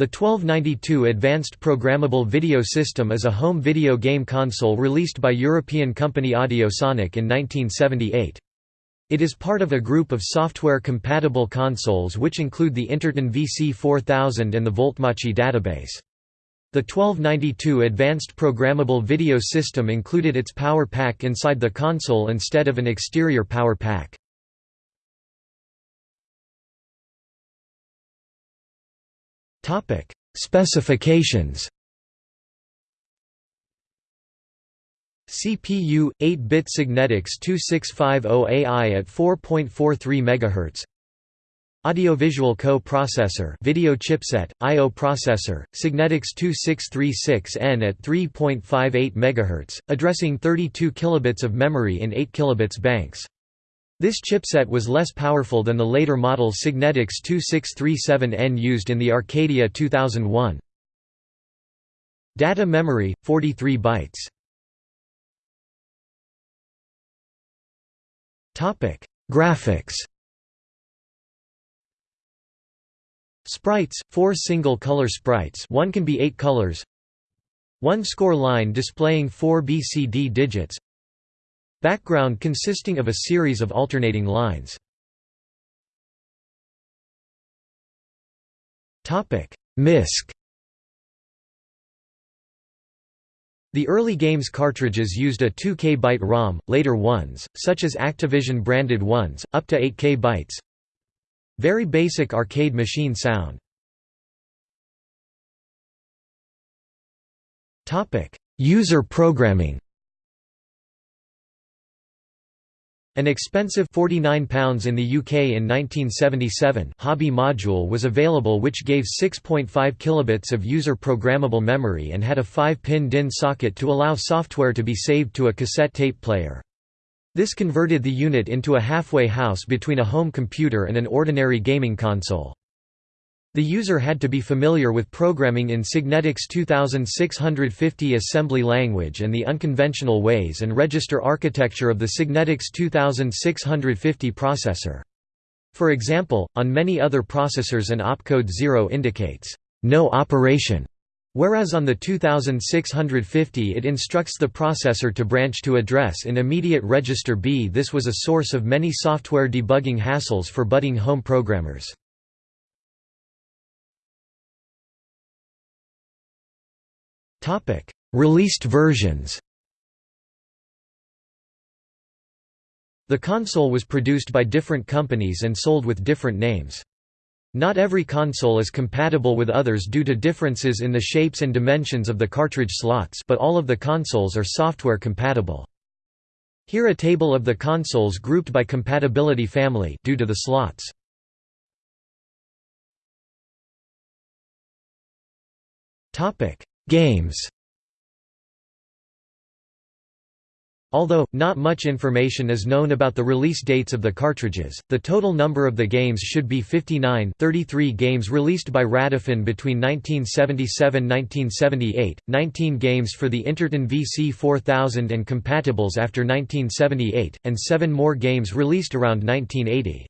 The 1292 Advanced Programmable Video System is a home video game console released by European company Audiosonic in 1978. It is part of a group of software-compatible consoles which include the Interton VC4000 and the Voltmace Database. The 1292 Advanced Programmable Video System included its power pack inside the console instead of an exterior power pack. Topic: Specifications. CPU 8-bit Signetics 2650AI at 4.43 MHz. Audiovisual co-processor video chipset, I/O processor, Signetics 2636N at 3.58 MHz, addressing 32 kilobits of memory in 8 kilobits banks. This chipset was less powerful than the later model Signetics 2637N used in the Arcadia 2001. Data memory 43 bytes. Topic: Graphics. Sprites, four single-color sprites one can be eight colors One score line displaying four BCD digits Background consisting of a series of alternating lines. MISC The early games cartridges used a 2K byte ROM, later ones, such as Activision branded ones, up to 8K bytes. Very basic arcade machine sound. User programming An expensive £49 in the UK in 1977 hobby module was available which gave 6.5 kilobits of user programmable memory and had a 5-pin DIN socket to allow software to be saved to a cassette tape player. This converted the unit into a halfway house between a home computer and an ordinary gaming console. The user had to be familiar with programming in Signetics 2650 assembly language and the unconventional ways and register architecture of the Signetics 2650 processor. For example, on many other processors an opcode 0 indicates, "...no operation", whereas on the 2650 it instructs the processor to branch to address in immediate register B. This was a source of many software debugging hassles for budding home programmers. Topic: Released versions. The console was produced by different companies and sold with different names. Not every console is compatible with others due to differences in the shapes and dimensions of the cartridge slots but all of the consoles are software compatible. Here a table of the consoles grouped by compatibility family due to the slots. Topic: Games Although, not much information is known about the release dates of the cartridges, the total number of the games should be 59 33 games released by Radofin between 1977–1978, 19 games for the Interton VC4000 and compatibles after 1978, and 7 more games released around 1980.